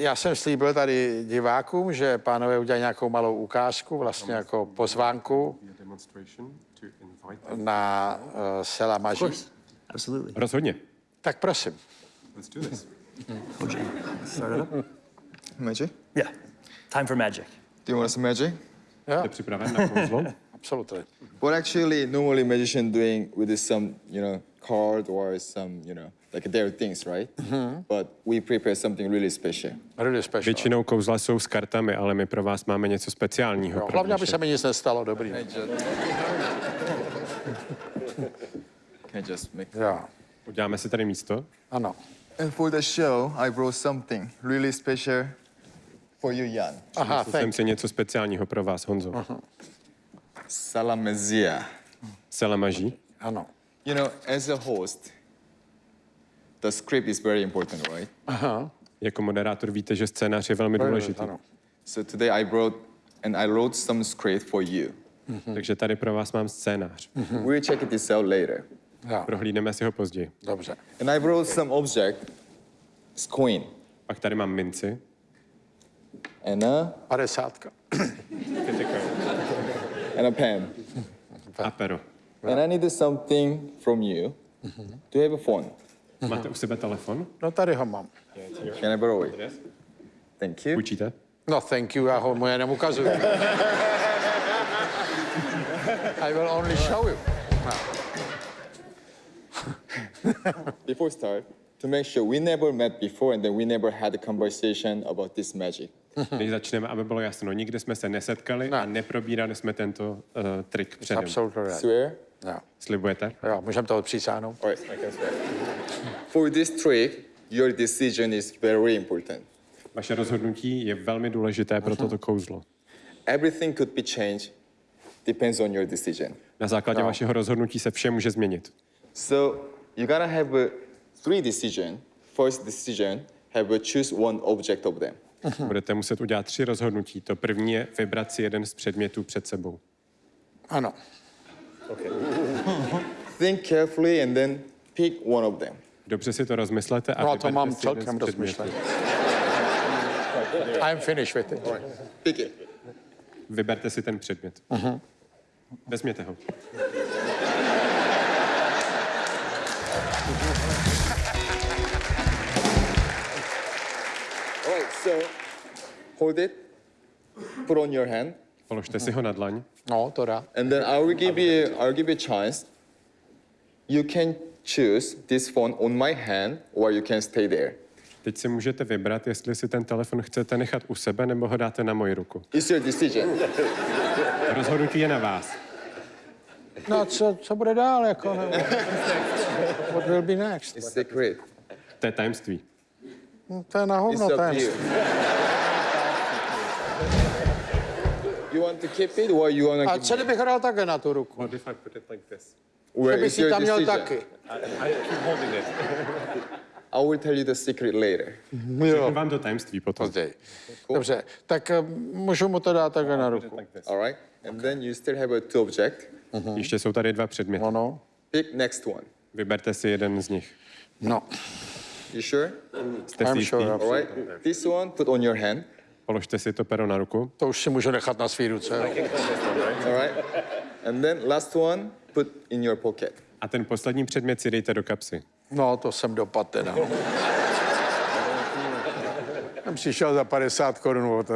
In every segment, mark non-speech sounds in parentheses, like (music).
Já jsem slíbil tady divákům, že pánové udělají nějakou malou ukázku, vlastně jako pozvánku na uh, Sela Maží. Absolutely. Rozhodně. Tak prosím. Let's do this. OJ, start it up. Magic? Yeah. Time for magic. Do you want some magic? Jste připraven na kouzlo? (laughs) absolutně. What actually normally magician doing with is some, you know, card or some, you know, like their things, right? But we prepare something really special. Really special. Většinou kouzla jsou s kartami, ale my pro vás máme něco speciálního. Jo, pro hlavně, aby se mi nic nestalo, dobrý. Can I just make? Jo, Uděláme si tady místo. ano. And for the show, I brought something really special for you, Jan. Aha, Jsem thank si něco speciálního pro vás, Honzo. Salamezia. Selamaží. Ano. You know, as a host, the script is very important, right? Aha. Jako moderátor víte, že scénář je velmi důležitý. Ano. So today I brought, and I wrote some script for you. Takže tady pro vás mám scénář. We'll check this out later. Jo, Prohlídneme si ho později. dobře. And I brought some object, it's coin, Pak tady mám minci. and a, Padesátka. and a pen. A pero. And I needed something from you. Do you have a phone? Máte u sebe telefon? No tady ho mám. Can I borrow it? Thank you. Půjčíte? No thank you, já ho mu jenom ukazuju. (laughs) I will only show you. Before we start, to make sure we never met before and then we never had a conversation about this magic. Než začneme, aby bylo jasno, nikdy jsme se nesetkali a neprobírali jsme tento uh, trik předem. Absolutely right. Swear? Jo, Slibujete? jo můžeme to swear. For this trick, your decision is very important. Vaše rozhodnutí je velmi důležité pro toto kouzlo. Everything could be changed, depends on your decision. Na základě vašeho rozhodnutí se vše může změnit. So you gotta have a three decision. First decision, have a choose one object of them. Budete muset udělat tři rozhodnutí. To první je vybrat si jeden z předmětů před sebou. Ano. (laughs) Think carefully and then pick one of them. Dobře si to rozmyslete a No to mám si jeden z celkem předmětů. rozmyšlené. I'm finished with it. Pick it. Vyberte si ten předmět. Mhm. Vezměte ho. All right, so hold it, put on your hand, Položte si ho na dlaň. No, to dá. and then I will give you I will give you a chance. You can choose this phone on my hand or you can stay there. Teď si můžete vybrat, jestli si ten telefon chcete nechat u sebe nebo ho dáte na moji ruku. It's your decision. Rozhodnutí je na vás. No, co, co bude dál, jako, no? What will be next? It's secret. To je tajemství. No, to je na hovno, up you. Want to keep it or you want to A give co kdybych ho dal takhle na tu ruku? What if I put it like this? Where Kdyby is si your tam měl decision? taky. I keep holding it. (laughs) I will tell you the secret later. Řeknu vám to tajemství potom. Později. Dobře, tak eh, můžu mu to dát takhle na ruku. Like this. All right? And then you still have a two object. Ještě jsou tady dva předměty. Ano. Pick next one. Vyberte si jeden z nich. No, You sure? Jste si I'm jistý? sure. All right. This one, put on your hand. Položte si to pero na ruku. to už si můžu nechat na svý ruce. All right. And then last one, put in your pocket. A ten poslední předmět si dejte do kapsy. No, to jsem dopad teda. Jsem přišel za 50 korun od...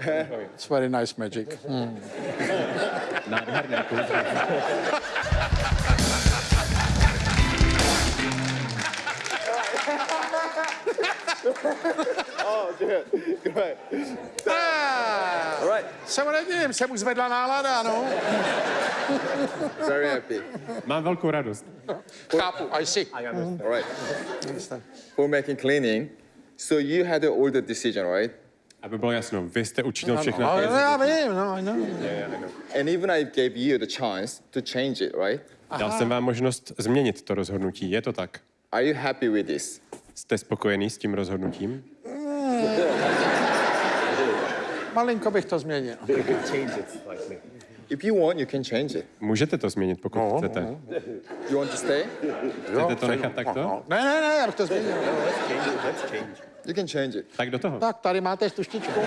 eh, It's very nice magic. Hmm. Nádherné kouzlo. (laughs) Good. Ah, All right. se mu nedivím, se mu zvedla nálada, no. Very happy. Mám velkou radost. Chápu, I see. All right. For making cleaning, so you had the decision, right? Aby bylo jasno, vy jste učinil No, všechno. no, já vím, no, I know. And even I gave you the chance to change it, right? Dal jsem vám možnost změnit to rozhodnutí. Je to tak? Are you happy with this? Jste spokojený s tím rozhodnutím? (laughs) Malinko bych to změnil. If you want, you can change it. Můžete to změnit, pokud No, chcete. You want to stay? Chcete to nechat takto? No, ne, ne, ne, já bych to změnil. You can change it. Tak do toho. Tak, tady máte tuštičku. (laughs)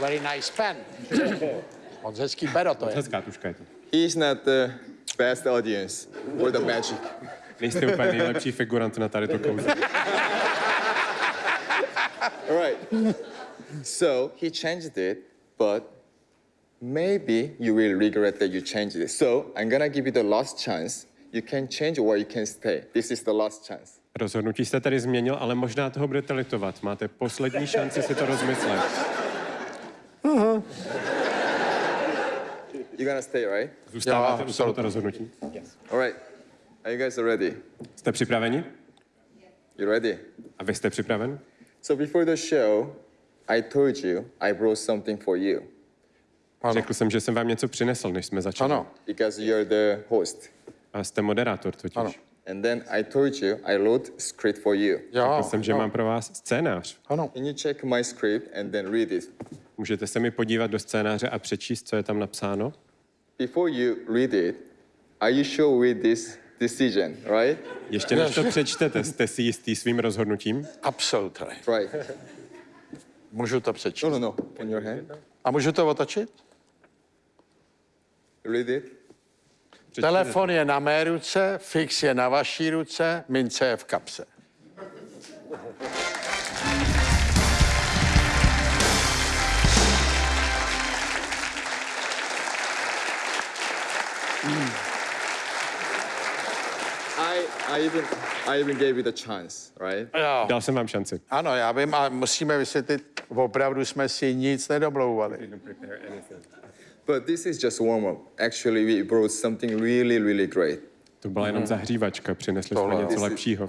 Very nice pen. (laughs) Moc hezký pero to je. Hezká tuška je to. He's not the best audience for the magic. Nejste úplně nejlepší figurant na tady to kouzlo. All right. So he changed it, but maybe you will regret that you changed it. So I'm gonna give you the last chance. You can change or you can stay. This is the last chance. Rozhodnutí jste tady změnil, ale možná toho budete litovat. Máte poslední šanci si to rozmyslet. You're gonna stay, right? Zůstáváte Jo, u tohoto rozhodnutí? All right. Are you guys ready? Jste připraveni? You ready? A vy jste připraven? So before the show, I told you I brought something for you Řekl jsem, že jsem vám něco přinesl, než jsme začali. Ano, because you're the host. A jste moderátor totiž. Ano. And then I told you I wrote script for you. jo. Řekl jsem, že no, mám pro vás scénář. Ano, Can you check my script and then read it? Můžete se mi podívat do scénáře a přečíst, co je tam napsáno? Before you read it, are you sure with this decision, right? Ještě než to přečtete, jste si jistý svým rozhodnutím? absolutně. Right. Můžu to přečíst. No, no, no. On your hand. A můžu to otočit? Read it. Přečtěte. Telefon je na mé ruce, fix je na vaší ruce, mince je v kapse. Even, I even gave you the chance, right? Jo. Dal jsem vám šanci. Ano, já vím, a musíme vysvětlit, opravdu jsme si nic nedomlouvali. But this is just warm up. Actually, we brought something really, really great. To byla jenom zahřívačka, přinesli jsme Tohle. něco lepšího.